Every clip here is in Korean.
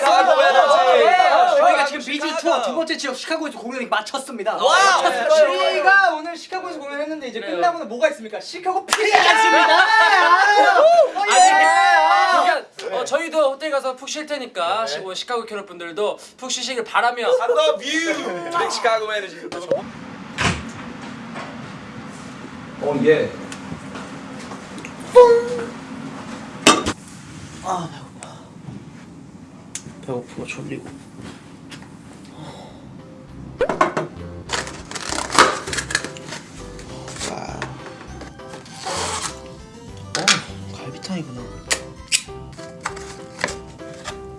가로 가로. 저희가 지금 비지 투어 두 번째 지역 시카고에서 공연이 마쳤습니다. 마쳤어요. 저희가 오늘 시카고에서 공연했는데 이제 끝나고는 뭐가 있습니까? 시카고 피리가 있습니다. 그러니까 어, 저희도 호텔 가서 푹 쉴 테니까 시- 시카고 캐럿 분들도 푹 쉬시길 바라며 I love you. Chicago energy. 어 예. 아 배고파. 배고프고 졸리고. 아. 어 갈비탕이구나.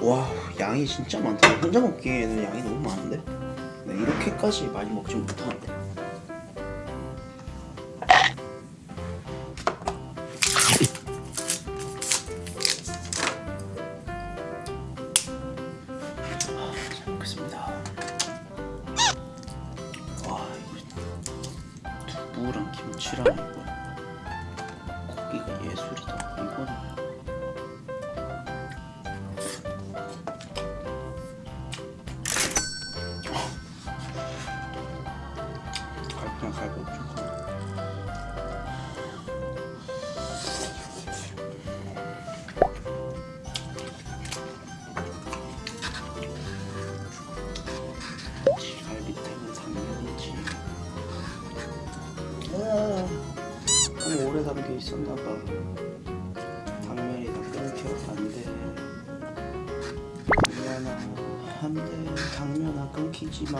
와 양이 진짜 많다. 혼자 먹기에는 양이 너무 많은데. 네, 이렇게까지 많이 먹지 못하는데. 먹겠습니다. 와 두부랑 김치랑 있었나봐. 당면이 다 끊겨 안 돼. 당면아, 안 돼. 당면아, 끊기지 마.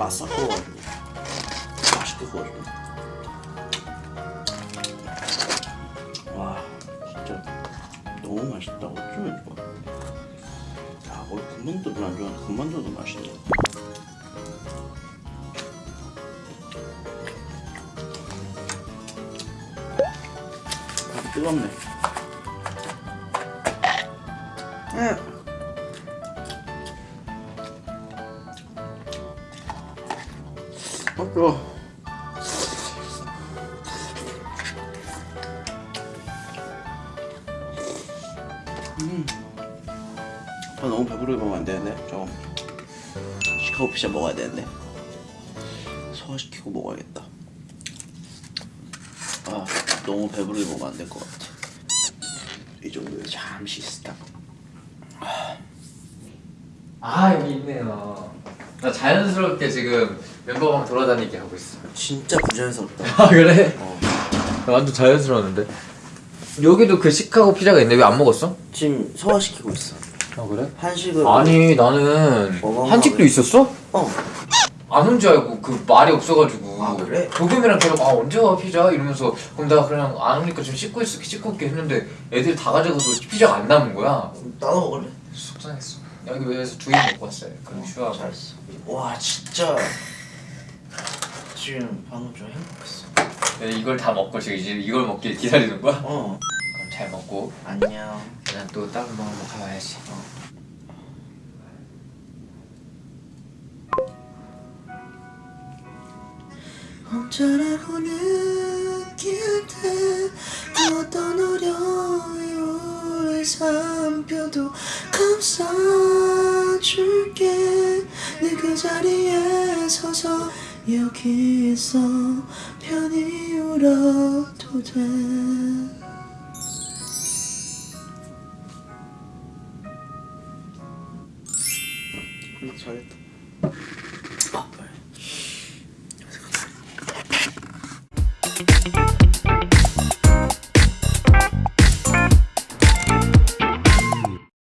아, 구워가지고 맛있게 구워주네. 와, 진짜 너무 맛있다. 어쩌면 좋아. 야, 원래 군만두를 안 좋아하는데 군만두도 맛있네. 밥이 뜨겁네. 응. 어, 뜨거. 음. 아, 너무 배부르게 먹으면 안 되는데. 좀 시카고 피자 먹어야 되는데. 소화시키고 먹어야겠다. 아, 너무 배부르게 먹으면 안 될 것 같아. 이 정도에 잠시 스탑. 아 여기 있네요. 나 자연스럽게 지금 멤버방 돌아다니게 하고 있어. 진짜 부자연스럽다. 아 그래? 어. 나 완전 자연스러웠는데. 여기도 그 시카고 피자가 있는데 왜 안 먹었어? 지금 소화시키고 있어. 아 그래? 한식을 아니 나는 한식도 있었어? 어. 안온줄 알고 그 말이 없어가지고 아, 그래? 도겸이랑 계속 아 언제 와 피자 이러면서 그럼 나 그냥 안 오니까 좀 씻고 있을게 씻고 있게 했는데 애들이 다 가져가서 피자가 안 남은 거야 나도 먹을래? 속상했어 여기 왜서 두개 먹고 왔어요 그럼 휴하고 잘했어. 와 진짜 지금 방금 좀 행복했어. 네, 이걸 다 먹고 지금 이제 이걸 먹길 기다리는 거야? 어. 잘 먹고 안녕. 난 또 다른 거 한번 가봐야지. 어. 어쩌라고 느낄 때 어떤 어려움을 삼켜도 감싸줄게. 내 그 자리에 서서 여기 있어. 편히 울어도 돼. 잘했다